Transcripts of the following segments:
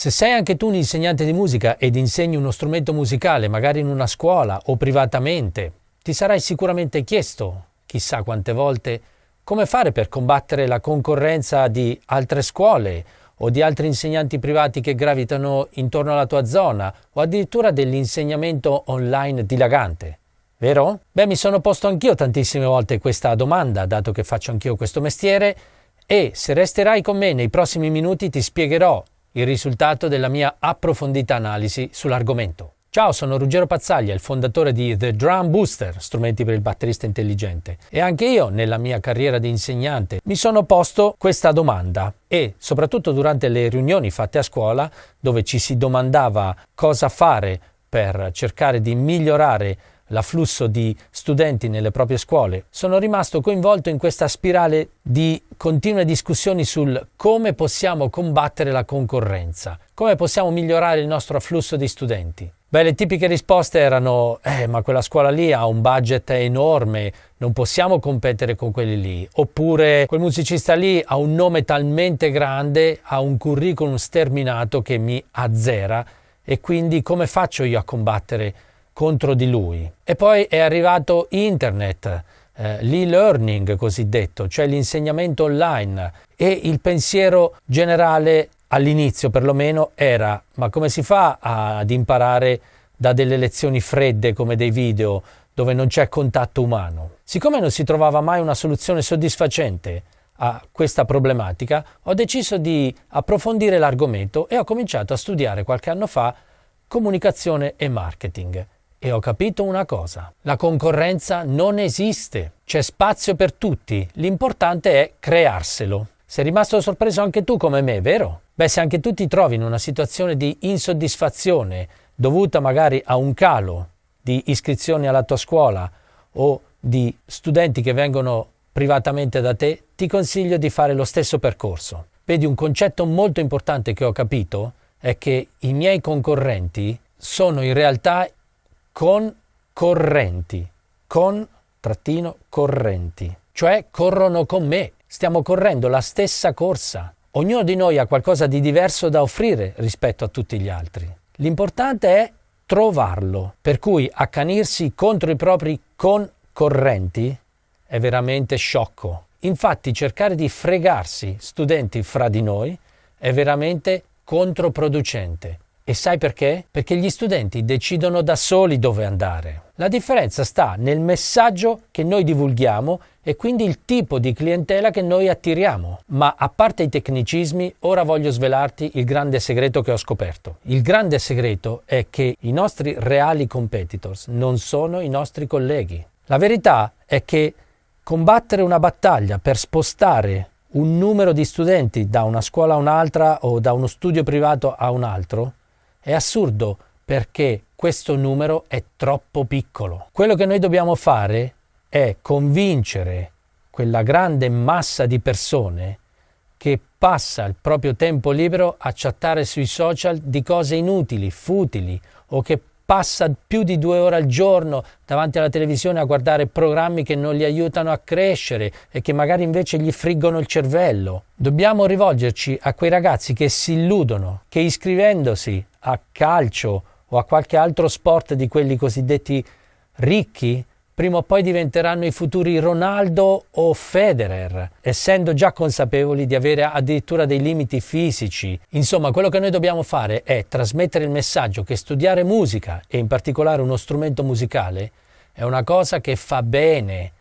Se sei anche tu un insegnante di musica ed insegni uno strumento musicale, magari in una scuola o privatamente, ti sarai sicuramente chiesto, chissà quante volte, come fare per combattere la concorrenza di altre scuole o di altri insegnanti privati che gravitano intorno alla tua zona o addirittura dell'insegnamento online dilagante. Vero? Beh, mi sono posto anch'io tantissime volte questa domanda, dato che faccio anch'io questo mestiere, e se resterai con me nei prossimi minuti ti spiegherò il risultato della mia approfondita analisi sull'argomento. Ciao, sono Ruggero Pazzaglia, il fondatore di The Drum Booster, strumenti per il batterista intelligente. E anche io, nella mia carriera di insegnante, mi sono posto questa domanda e, soprattutto durante le riunioni fatte a scuola, dove ci si domandava cosa fare per cercare di migliorare l'afflusso di studenti nelle proprie scuole, sono rimasto coinvolto in questa spirale di continue discussioni sul come possiamo combattere la concorrenza, come possiamo migliorare il nostro afflusso di studenti. Beh, le tipiche risposte erano, eh, ma quella scuola lì ha un budget enorme, non possiamo competere con quelli lì. Oppure, quel musicista lì ha un nome talmente grande, ha un curriculum sterminato che mi azzera e quindi come faccio io a combattere contro di lui. E poi è arrivato internet, eh, l'e-learning cosiddetto, cioè l'insegnamento online e il pensiero generale all'inizio perlomeno era ma come si fa ad imparare da delle lezioni fredde come dei video dove non c'è contatto umano? Siccome non si trovava mai una soluzione soddisfacente a questa problematica, ho deciso di approfondire l'argomento e ho cominciato a studiare qualche anno fa comunicazione e marketing e ho capito una cosa. La concorrenza non esiste, c'è spazio per tutti, l'importante è crearselo. Sei rimasto sorpreso anche tu come me, vero? Beh, se anche tu ti trovi in una situazione di insoddisfazione dovuta magari a un calo di iscrizioni alla tua scuola o di studenti che vengono privatamente da te, ti consiglio di fare lo stesso percorso. Vedi, un concetto molto importante che ho capito è che i miei concorrenti sono in realtà concorrenti, con trattino correnti, cioè corrono con me, stiamo correndo la stessa corsa. Ognuno di noi ha qualcosa di diverso da offrire rispetto a tutti gli altri. L'importante è trovarlo, per cui accanirsi contro i propri concorrenti è veramente sciocco. Infatti cercare di fregarsi studenti fra di noi è veramente controproducente. E sai perché? Perché gli studenti decidono da soli dove andare. La differenza sta nel messaggio che noi divulghiamo e quindi il tipo di clientela che noi attiriamo. Ma a parte i tecnicismi, ora voglio svelarti il grande segreto che ho scoperto. Il grande segreto è che i nostri reali competitors non sono i nostri colleghi. La verità è che combattere una battaglia per spostare un numero di studenti da una scuola a un'altra o da uno studio privato a un altro è assurdo perché questo numero è troppo piccolo. Quello che noi dobbiamo fare è convincere quella grande massa di persone che passa il proprio tempo libero a chattare sui social di cose inutili, futili o che passa più di due ore al giorno davanti alla televisione a guardare programmi che non li aiutano a crescere e che magari invece gli friggono il cervello. Dobbiamo rivolgerci a quei ragazzi che si illudono che iscrivendosi a calcio o a qualche altro sport di quelli cosiddetti ricchi prima o poi diventeranno i futuri Ronaldo o Federer, essendo già consapevoli di avere addirittura dei limiti fisici. Insomma, quello che noi dobbiamo fare è trasmettere il messaggio che studiare musica, e in particolare uno strumento musicale, è una cosa che fa bene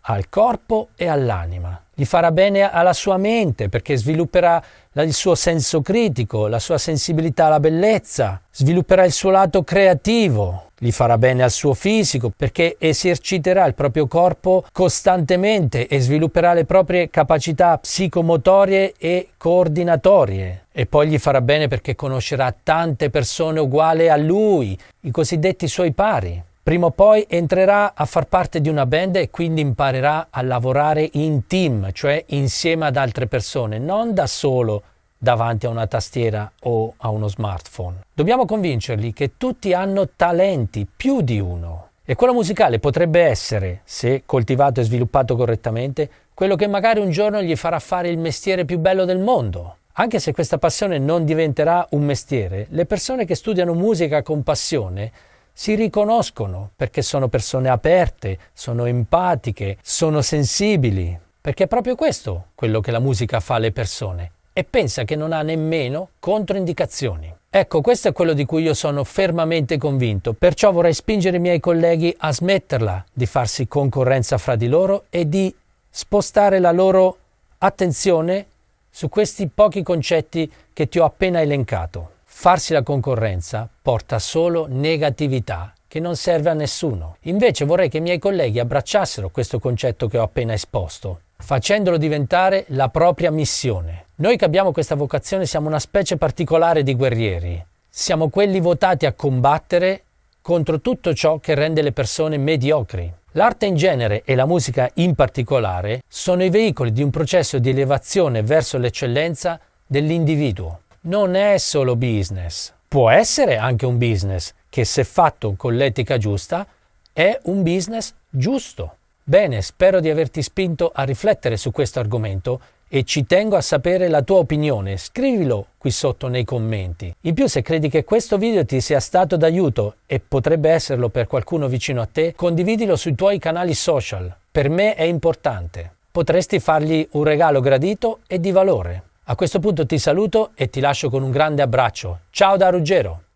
al corpo e all'anima. Gli farà bene alla sua mente perché svilupperà il suo senso critico, la sua sensibilità alla bellezza, svilupperà il suo lato creativo, gli farà bene al suo fisico perché eserciterà il proprio corpo costantemente e svilupperà le proprie capacità psicomotorie e coordinatorie. E poi gli farà bene perché conoscerà tante persone uguali a lui, i cosiddetti suoi pari. Prima o poi entrerà a far parte di una band e quindi imparerà a lavorare in team, cioè insieme ad altre persone, non da solo davanti a una tastiera o a uno smartphone. Dobbiamo convincerli che tutti hanno talenti, più di uno. E quello musicale potrebbe essere, se coltivato e sviluppato correttamente, quello che magari un giorno gli farà fare il mestiere più bello del mondo. Anche se questa passione non diventerà un mestiere, le persone che studiano musica con passione si riconoscono perché sono persone aperte, sono empatiche, sono sensibili, perché è proprio questo quello che la musica fa alle persone e pensa che non ha nemmeno controindicazioni. Ecco, questo è quello di cui io sono fermamente convinto, perciò vorrei spingere i miei colleghi a smetterla di farsi concorrenza fra di loro e di spostare la loro attenzione su questi pochi concetti che ti ho appena elencato. Farsi la concorrenza porta solo negatività che non serve a nessuno. Invece vorrei che i miei colleghi abbracciassero questo concetto che ho appena esposto, facendolo diventare la propria missione. Noi che abbiamo questa vocazione siamo una specie particolare di guerrieri. Siamo quelli votati a combattere contro tutto ciò che rende le persone mediocri. L'arte in genere e la musica in particolare sono i veicoli di un processo di elevazione verso l'eccellenza dell'individuo non è solo business. Può essere anche un business che se fatto con l'etica giusta è un business giusto. Bene, spero di averti spinto a riflettere su questo argomento e ci tengo a sapere la tua opinione. Scrivilo qui sotto nei commenti. In più, se credi che questo video ti sia stato d'aiuto e potrebbe esserlo per qualcuno vicino a te, condividilo sui tuoi canali social. Per me è importante. Potresti fargli un regalo gradito e di valore. A questo punto ti saluto e ti lascio con un grande abbraccio. Ciao da Ruggero!